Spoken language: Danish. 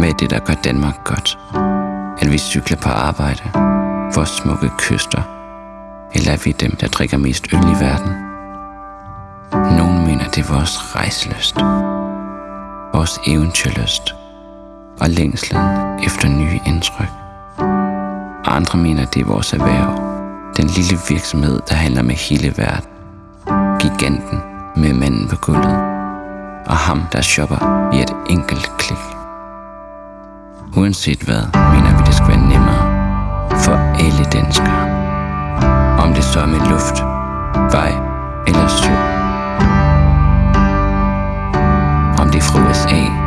med det, der gør Danmark godt? At vi cykler på arbejde, vores smukke kyster, eller er vi dem, der drikker mest øl i verden? Nogle mener, det er vores rejseløst, vores eventyrlyst og længslen efter nye indtryk. Andre mener, det er vores erhverv, den lille virksomhed, der handler med hele verden. Giganten med manden på gulvet, og ham, der shopper i et enkelt klik. Uanset hvad, mener vi, det skal være nemmere for alle danskere. Om det så er med luft, vej eller sø. Om det er fra USA